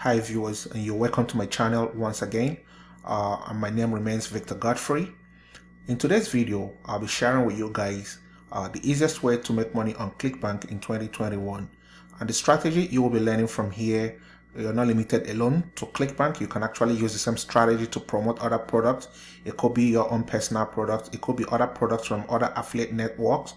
Hi viewers and you're welcome to my channel once again. Uh, and my name remains Victor Godfrey. In today's video, I'll be sharing with you guys uh, the easiest way to make money on ClickBank in 2021. And the strategy you will be learning from here, you're not limited alone to ClickBank. You can actually use the same strategy to promote other products. It could be your own personal products. It could be other products from other affiliate networks.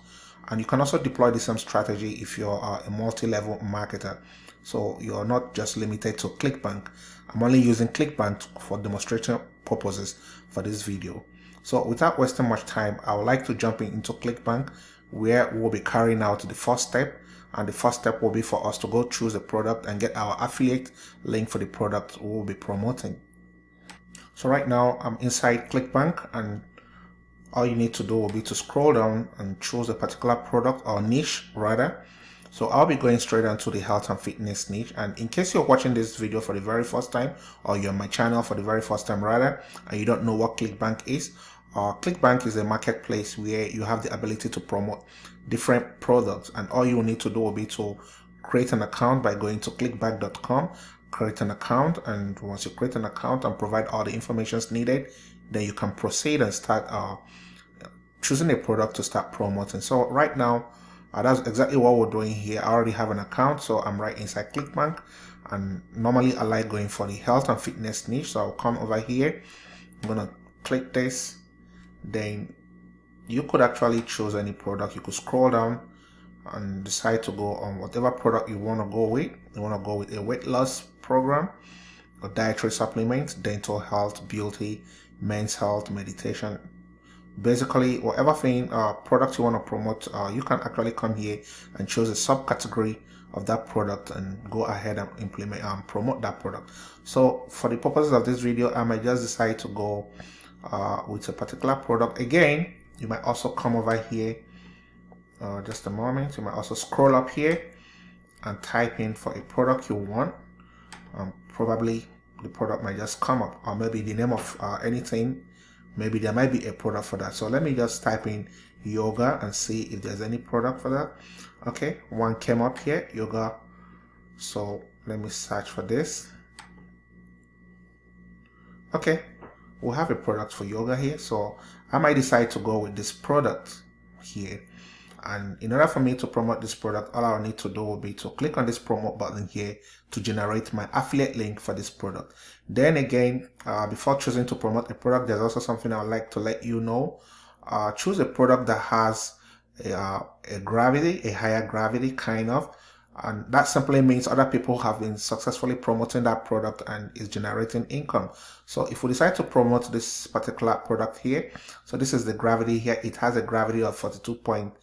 And you can also deploy the same strategy if you're uh, a multi-level marketer. So you're not just limited to ClickBank. I'm only using ClickBank for demonstration purposes for this video. So without wasting much time, I would like to jump into ClickBank where we'll be carrying out the first step. And the first step will be for us to go through the product and get our affiliate link for the product we'll be promoting. So right now I'm inside ClickBank and all you need to do will be to scroll down and choose a particular product or niche rather so I'll be going straight onto the health and fitness niche. And in case you're watching this video for the very first time, or you're on my channel for the very first time rather, and you don't know what ClickBank is, uh, ClickBank is a marketplace where you have the ability to promote different products. And all you need to do will be to create an account by going to clickbank.com, create an account. And once you create an account and provide all the information needed, then you can proceed and start uh, choosing a product to start promoting. So right now, uh, that's exactly what we're doing here. I already have an account so i'm right inside clickbank. And normally i like going for the health and fitness niche so i'll come over here. I'm gonna click this. Then you could actually choose any product. You could scroll down and decide to go on whatever product you want to go with. You want to go with a weight loss program a dietary supplement dental health beauty men's health meditation basically whatever thing uh, product you want to promote uh, you can actually come here and choose a subcategory of that product and go ahead and implement and um, promote that product. So for the purposes of this video i might just decide to go uh, with a particular product. Again you might also come over here uh, just a moment. You might also scroll up here and type in for a product you want. Um, probably the product might just come up or maybe the name of uh, anything maybe there might be a product for that. So let me just type in yoga and see if there's any product for that. Okay one came up here yoga. So let me search for this. Okay we'll have a product for yoga here. So I might decide to go with this product here and in order for me to promote this product all I'll need to do will be to click on this promote button here to generate my affiliate link for this product. Then again uh, before choosing to promote a product there's also something I'd like to let you know. Uh, choose a product that has a, uh, a gravity a higher gravity kind of and that simply means other people have been successfully promoting that product and is generating income. So if we decide to promote this particular product here so this is the gravity here. It has a gravity of 42 point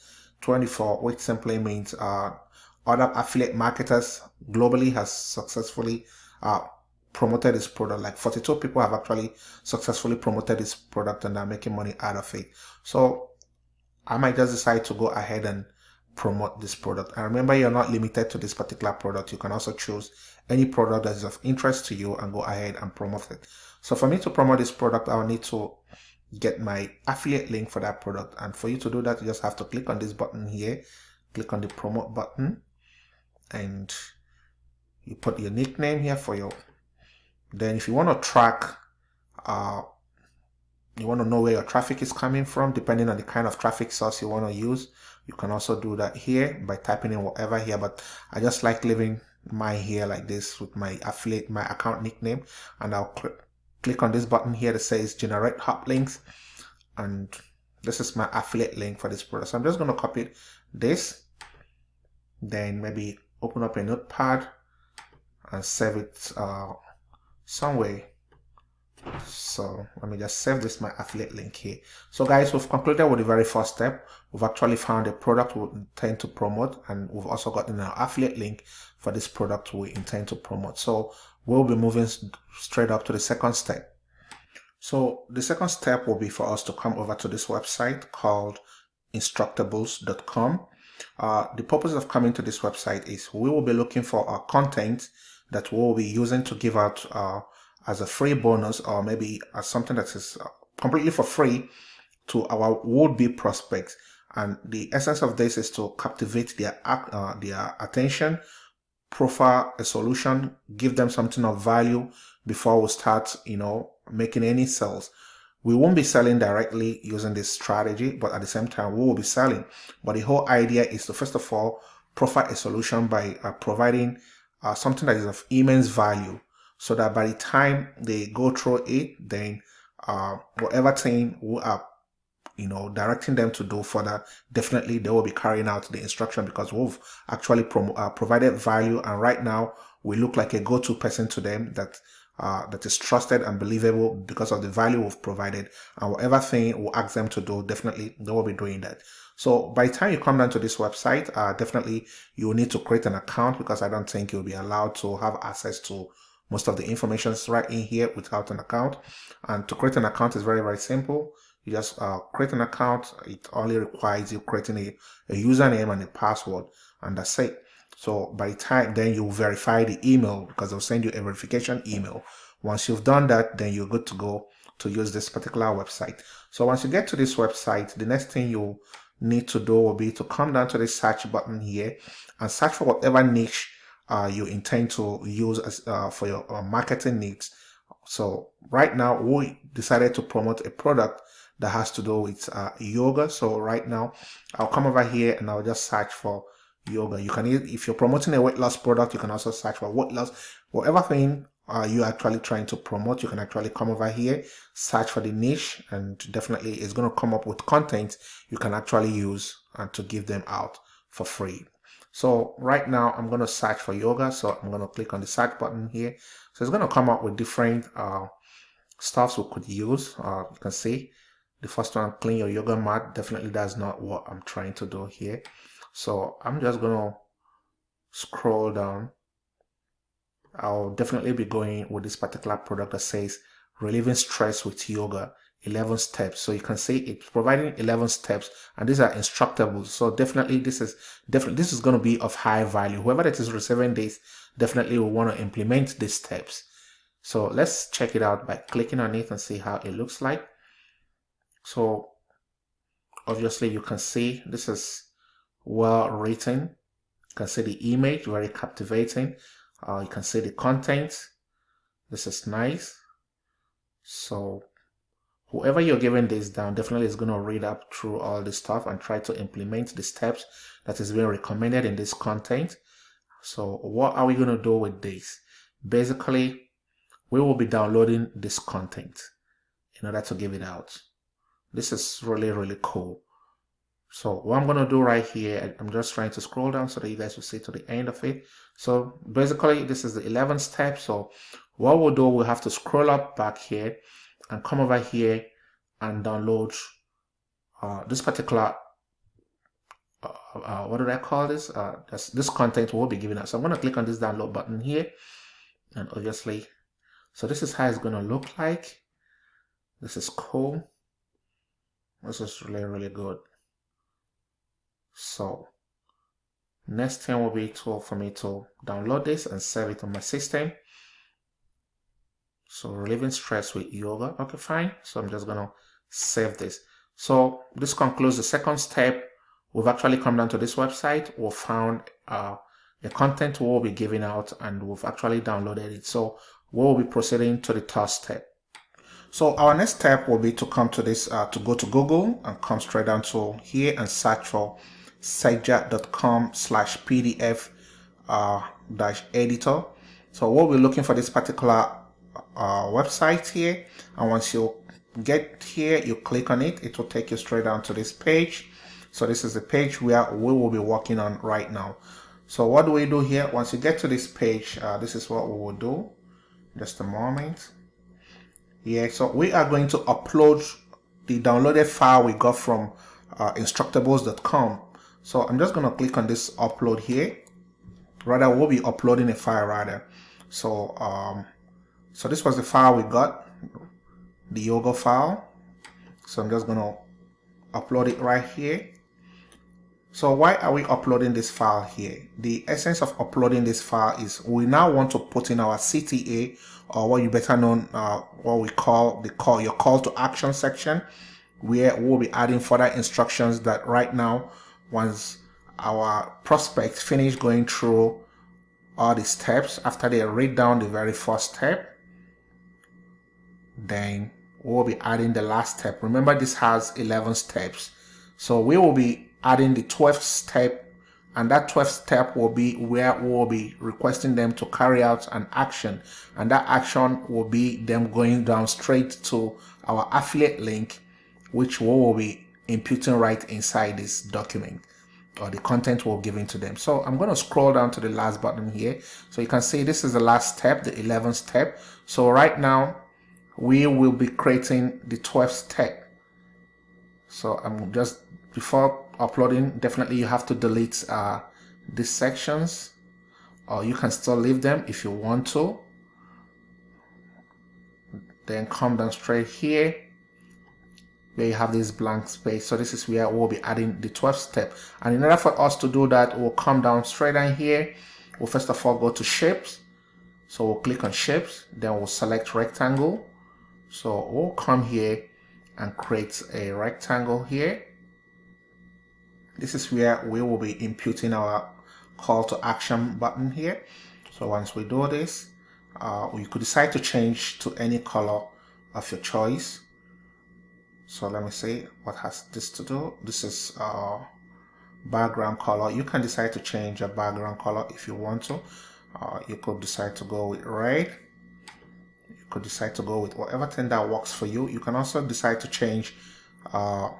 24 which simply means uh, other affiliate marketers globally has successfully uh, promoted this product. Like 42 people have actually successfully promoted this product and are making money out of it. So I might just decide to go ahead and promote this product. And remember you're not limited to this particular product. You can also choose any product that is of interest to you and go ahead and promote it. So for me to promote this product I'll need to get my affiliate link for that product. And for you to do that you just have to click on this button here. Click on the promote button. And you put your nickname here for your then if you want to track uh, you want to know where your traffic is coming from depending on the kind of traffic source you want to use you can also do that here by typing in whatever here. But I just like leaving my here like this with my affiliate my account nickname and I'll click click on this button here that says generate hop links and this is my affiliate link for this product. So i'm just going to copy this then maybe open up a notepad and save it uh, somewhere. So let me just save this my affiliate link here. So guys we've concluded with the very first step. We've actually found a product we intend to promote and we've also gotten an affiliate link for this product we intend to promote. So we'll be moving straight up to the second step. So the second step will be for us to come over to this website called instructables.com. Uh, the purpose of coming to this website is we will be looking for our content that we'll be using to give out uh, as a free bonus or maybe as something that is uh, completely for free to our would-be prospects. And the essence of this is to captivate their, uh, their attention profile a solution, give them something of value before we start, you know, making any sales. We won't be selling directly using this strategy, but at the same time, we will be selling. But the whole idea is to first of all, profile a solution by uh, providing uh, something that is of immense value so that by the time they go through it, then uh, whatever thing we are you know directing them to do further definitely they will be carrying out the instruction because we've actually uh, provided value. And right now we look like a go-to person to them that uh, that is trusted and believable because of the value we've provided. And whatever thing we ask them to do definitely they will be doing that. So by the time you come down to this website uh, definitely you will need to create an account because I don't think you'll be allowed to have access to most of the information right in here without an account. And to create an account is very very simple you just uh, create an account. It only requires you creating a, a username and a password and that's it. So by the time then you verify the email because they'll send you a verification email. Once you've done that then you're good to go to use this particular website. So once you get to this website the next thing you need to do will be to come down to the search button here and search for whatever niche uh, you intend to use as, uh, for your uh, marketing needs. So right now we decided to promote a product that has to do with uh, yoga. So right now I'll come over here and I'll just search for yoga. You can, if you're promoting a weight loss product, you can also search for weight loss, whatever thing uh, you're actually trying to promote, you can actually come over here, search for the niche, and definitely it's going to come up with content you can actually use and to give them out for free. So right now I'm going to search for yoga. So I'm going to click on the search button here. So it's going to come up with different uh, stuffs we could use. Uh, you can see the first one, clean your yoga mat. Definitely that's not what I'm trying to do here. So I'm just to scroll down. I'll definitely be going with this particular product that says relieving stress with yoga 11 steps so you can see it's providing 11 steps and these are instructable so definitely this is definitely this is going to be of high value whoever that is receiving this definitely will want to implement these steps so let's check it out by clicking on it and see how it looks like so obviously you can see this is well written. You can see the image, very captivating. Uh, you can see the content. This is nice. So whoever you're giving this down definitely is going to read up through all this stuff and try to implement the steps that is being recommended in this content. So what are we going to do with this? Basically, we will be downloading this content in order to give it out. This is really, really cool. So what I'm going to do right here, I'm just trying to scroll down so that you guys will see to the end of it. So basically this is the 11th step. So what we'll do, we'll have to scroll up back here and come over here and download uh, this particular, uh, uh, what do I call this? Uh, this content will be given us. So I'm going to click on this download button here and obviously, so this is how it's going to look like. This is cool. This is really, really good. So next thing will be to, for me to download this and save it on my system. So relieving stress with yoga. Okay, fine. So I'm just going to save this. So this concludes the second step. We've actually come down to this website. We've found uh, the content we'll be giving out and we've actually downloaded it. So we'll be proceeding to the third step. So our next step will be to come to this, uh, to go to Google and come straight down to here and search for sejda.com slash pdf uh, dash editor. So what we'll be looking for this particular uh, website here. And once you get here, you click on it, it will take you straight down to this page. So this is the page where we will be working on right now. So what do we do here? Once you get to this page, uh, this is what we will do. Just a moment yeah so we are going to upload the downloaded file we got from uh, instructables.com so I'm just going to click on this upload here. Rather we'll be uploading a file rather. So um, so this was the file we got the yoga file. So I'm just going to upload it right here so why are we uploading this file here? The essence of uploading this file is we now want to put in our CTA or what you better know, uh, what we call the call your call to action section where we'll be adding further instructions that right now once our prospect finish going through all the steps after they read down the very first step then we'll be adding the last step remember this has 11 steps so we will be adding the 12th step and that 12th step will be where we'll be requesting them to carry out an action and that action will be them going down straight to our affiliate link which we will be imputing right inside this document or the content we're giving to them. So I'm going to scroll down to the last button here. So you can see this is the last step, the 11th step. So right now we will be creating the 12th step. So I'm just, before uploading, definitely you have to delete uh, these sections or you can still leave them if you want to. Then come down straight here where you have this blank space. So this is where we'll be adding the 12th step. And in order for us to do that, we'll come down straight down here. We'll first of all go to shapes. So we'll click on shapes, then we'll select rectangle. So we'll come here and create a rectangle here. This is where we will be imputing our call to action button here. So once we do this, uh, you could decide to change to any color of your choice. So let me see what has this to do. This is uh, background color. You can decide to change a background color if you want to. Uh, you could decide to go with red. You could decide to go with whatever thing that works for you. You can also decide to change uh,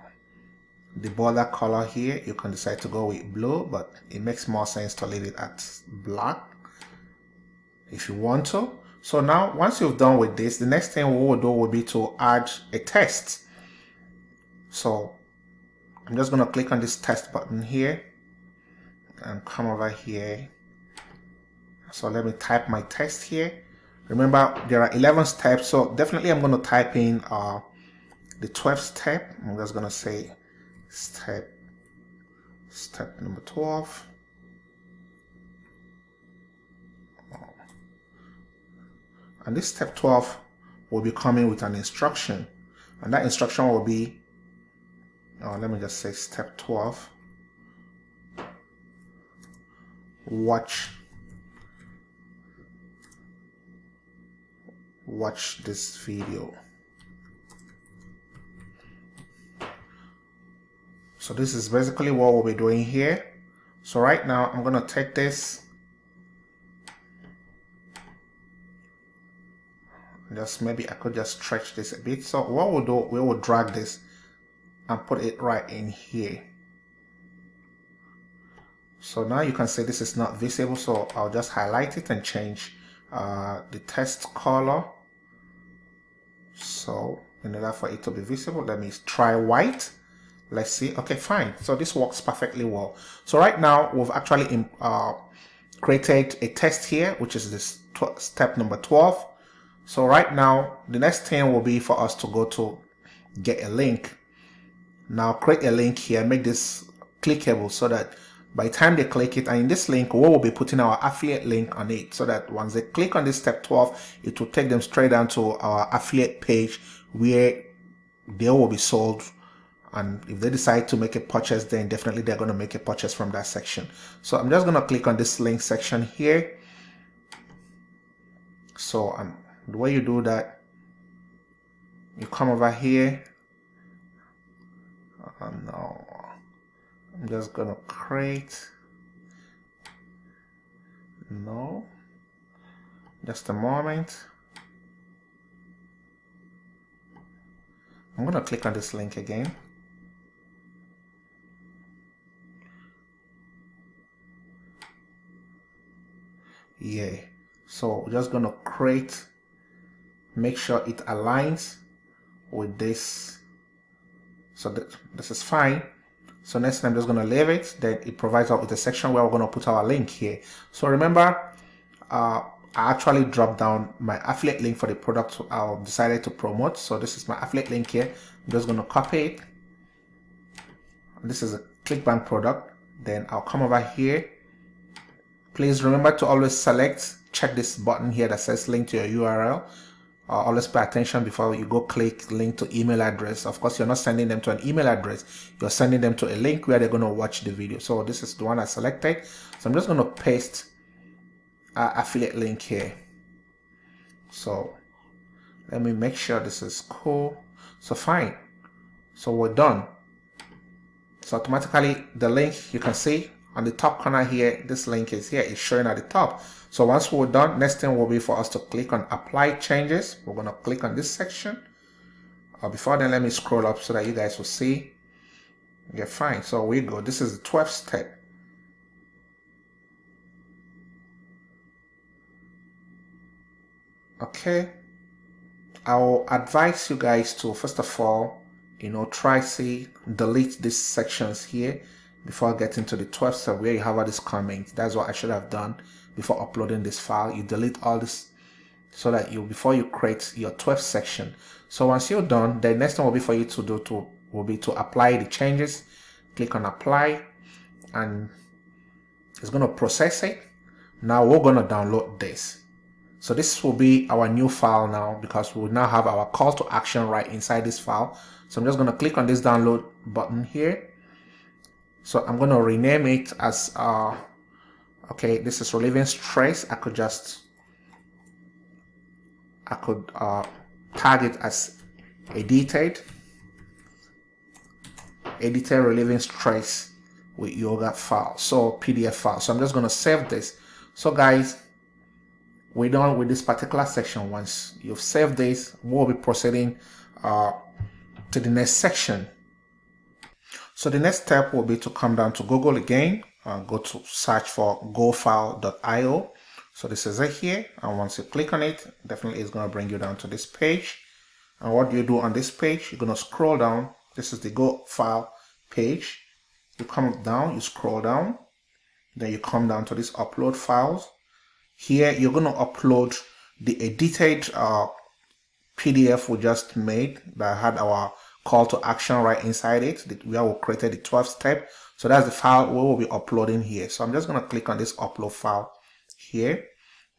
the border color here you can decide to go with blue but it makes more sense to leave it at black if you want to so now once you've done with this the next thing we will do will be to add a text so I'm just going to click on this test button here and come over here. So let me type my test here. Remember, there are 11 steps, so definitely I'm going to type in uh, the 12th step. I'm just going to say step, step number 12. And this step 12 will be coming with an instruction. And that instruction will be oh, let me just say step 12 watch watch this video so this is basically what we'll be doing here. So right now I'm gonna take this. Just maybe I could just stretch this a bit. So what we'll do we will drag this and put it right in here. So now you can see this is not visible so I'll just highlight it and change uh, the text color. So in order for it to be visible let me try white let's see. Okay fine. So this works perfectly well. So right now we've actually uh, created a test here which is this step number 12 so right now the next thing will be for us to go to get a link. Now create a link here, make this clickable so that by the time they click it, and in this link, we will be putting our affiliate link on it so that once they click on this step 12, it will take them straight down to our affiliate page where they will be sold. And if they decide to make a purchase, then definitely they're going to make a purchase from that section. So I'm just going to click on this link section here. So um, the way you do that, you come over here. And now I'm just gonna create. No. Just a moment. I'm gonna click on this link again yeah so we're just gonna create make sure it aligns with this so that, this is fine. So next I'm just to leave it. Then it provides us with a section where we're to put our link here. So remember, uh, I actually dropped down my affiliate link for the product I decided to promote. So this is my affiliate link here. I'm just to copy it. This is a ClickBank product. Then I'll come over here. Please remember to always select, check this button here that says link to your URL uh, always pay attention before you go click link to email address. Of course you're not sending them to an email address. You're sending them to a link where they're going to watch the video. So this is the one I selected. So I'm just going to paste affiliate link here. So let me make sure this is cool. So fine. So we're done. So automatically the link you can see on the top corner here this link is here. It's showing at the top. So once we're done next thing will be for us to click on apply changes. We're going to click on this section. Uh, before then let me scroll up so that you guys will see. Yeah fine. So we go. This is the 12th step. Okay. I'll advise you guys to first of all you know try see delete these sections here before getting to the 12th step where you have all these comments that's what I should have done before uploading this file. You delete all this so that you before you create your 12th section. So once you're done the next thing will be for you to do to will be to apply the changes. Click on apply and it's going to process it. Now we're going to download this. So this will be our new file now because we will now have our call to action right inside this file. So I'm just going to click on this download button here. So I'm going to rename it as, uh, okay, this is relieving stress. I could just, I could uh, tag it as edited, edited relieving stress with yoga file. So PDF file. So I'm just going to save this. So guys, we're done with this particular section. Once you've saved this, we'll be proceeding uh, to the next section. So the next step will be to come down to Google again, uh, go to search for gofile.io. So this is it here. And once you click on it, definitely it's going to bring you down to this page. And what you do on this page, you're going to scroll down. This is the Go file page. You come down, you scroll down, then you come down to this upload files here you're going to upload the edited uh, PDF we just made that had our call to action right inside it where we created the 12th step. So that's the file we will be uploading here. So I'm just going to click on this upload file here,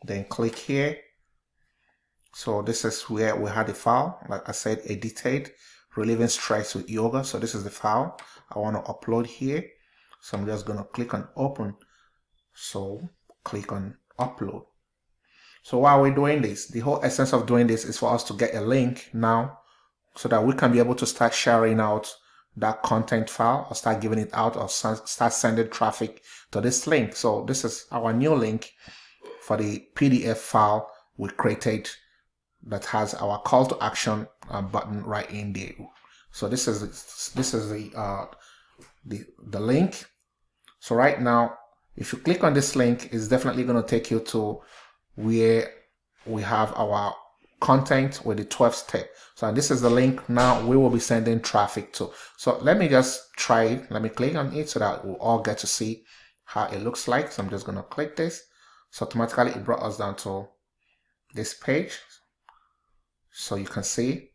then click here. So this is where we had the file, like I said, edited, relieving stress with yoga. So this is the file I want to upload here. So I'm just going to click on open. So click on upload. So while we're doing this, the whole essence of doing this is for us to get a link now so that we can be able to start sharing out that content file or start giving it out or start sending traffic to this link. So this is our new link for the PDF file we created that has our call to action uh, button right in there. So this is this is the uh, the the link. So right now if you click on this link, it's definitely going to take you to where we have our content with the 12th step. So this is the link now we will be sending traffic to. So let me just try it. Let me click on it so that we'll all get to see how it looks like. So I'm just going to click this. So automatically it brought us down to this page. So you can see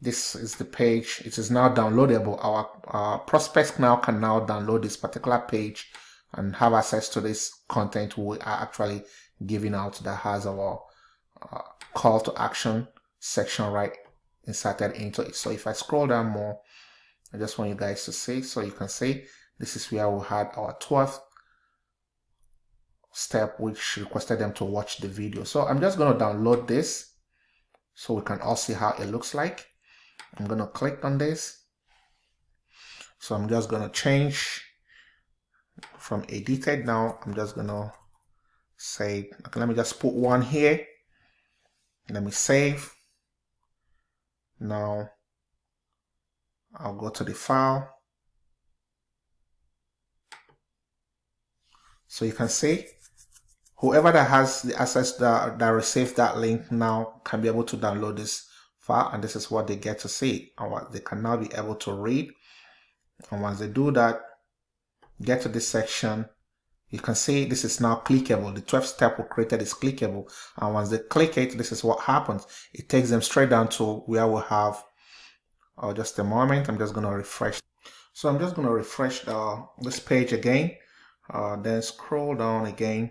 this is the page it is now downloadable our, our prospects now can now download this particular page and have access to this content we are actually giving out that has our uh, call to action section right inserted into it so if i scroll down more i just want you guys to see so you can see this is where we had our 12th step which requested them to watch the video so i'm just going to download this so we can all see how it looks like I'm going to click on this. So I'm just going to change from edited now. I'm just going to say, okay, let me just put one here. Let me save. Now I'll go to the file. So you can see whoever that has the access that, that received that link now can be able to download this file and this is what they get to see and what they can now be able to read and once they do that get to this section you can see this is now clickable. The 12th step we created is clickable. And once they click it this is what happens. It takes them straight down to where we have oh just a moment. I'm just going to refresh. So i'm just going to refresh the, this page again. Uh, then scroll down again.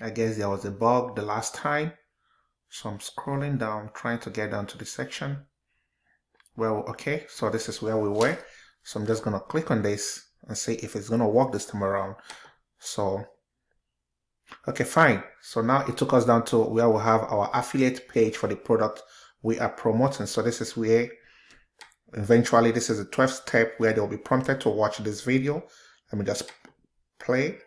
I guess there was a bug the last time. So I'm scrolling down, trying to get down to the section. Well, okay, so this is where we were. So I'm just going to click on this and see if it's going to work this time around. So Okay, fine. So now it took us down to where we have our affiliate page for the product we are promoting. So this is where eventually this is the 12th step where they'll be prompted to watch this video. Let me just play.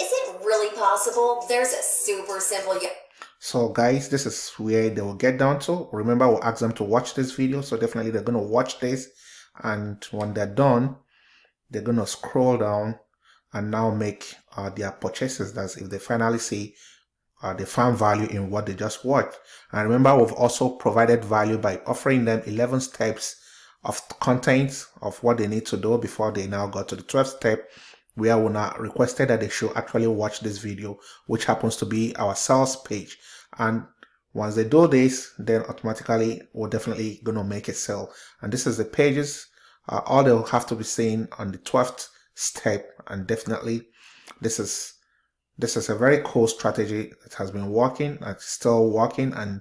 Is it really possible? There's a super simple so guys, this is where they will get down to. Remember, we'll ask them to watch this video. So definitely they're going to watch this. And when they're done, they're going to scroll down and now make uh, their purchases. That's if they finally see uh, they found value in what they just watched. And remember, we've also provided value by offering them 11 steps of content of what they need to do before they now got to the 12th step where we now requested that they should actually watch this video, which happens to be our sales page. And once they do this, then automatically we're definitely going to make a sale. And this is the pages uh, all they'll have to be seen on the 12th step. And definitely this is this is a very cool strategy that has been working it's still working. And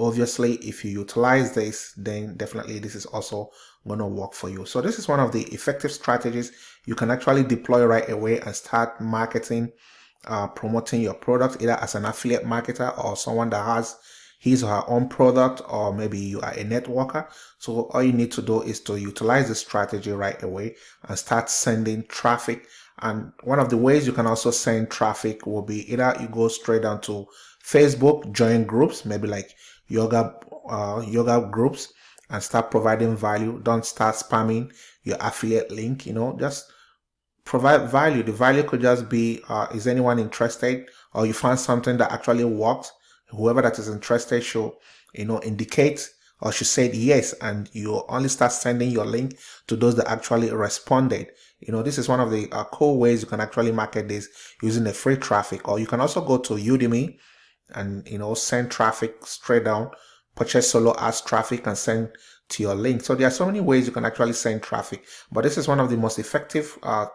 obviously if you utilize this then definitely this is also going to work for you. So this is one of the effective strategies. You can actually deploy right away and start marketing uh, promoting your product either as an affiliate marketer or someone that has his or her own product or maybe you are a networker. So all you need to do is to utilize the strategy right away and start sending traffic. And one of the ways you can also send traffic will be either you go straight down to facebook join groups maybe like yoga uh, yoga groups and start providing value. Don't start spamming your affiliate link you know just provide value. The value could just be uh, is anyone interested? Or you find something that actually works whoever that is interested should you know indicate or she said yes and you only start sending your link to those that actually responded. You know this is one of the uh, cool ways you can actually market this using the free traffic. Or you can also go to udimi and you know send traffic straight down purchase solo ads traffic and send to your link. So there are so many ways you can actually send traffic. But this is one of the most effective uh,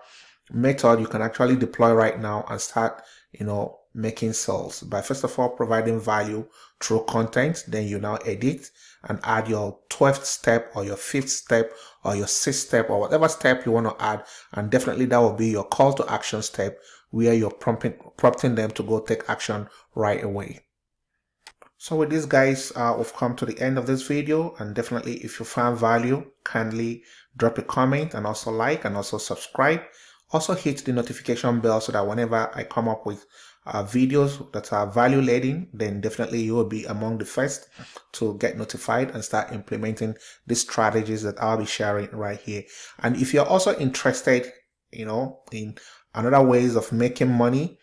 method you can actually deploy right now and start you know making sales. By first of all providing value through content then you now edit and add your 12th step or your fifth step or your sixth step or whatever step you want to add. And definitely that will be your call to action step where you're prompting prompting them to go take action right away. So with this guys uh, we've come to the end of this video. And definitely if you found value kindly drop a comment and also like and also subscribe also hit the notification bell so that whenever I come up with uh, videos that are value laden, then definitely you will be among the first to get notified and start implementing the strategies that I'll be sharing right here. And if you're also interested, you know, in another ways of making money,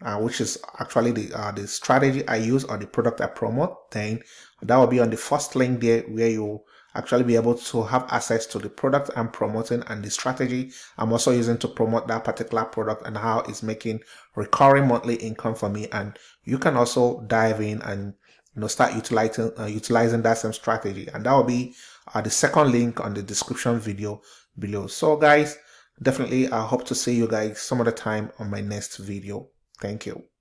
uh, which is actually the uh, the strategy I use or the product I promote, then that will be on the first link there where you actually be able to have access to the product I'm promoting and the strategy I'm also using to promote that particular product and how it's making recurring monthly income for me. And you can also dive in and you know start utilizing uh, utilizing that same strategy. And that will be uh, the second link on the description video below. So guys, definitely I hope to see you guys some other time on my next video. Thank you.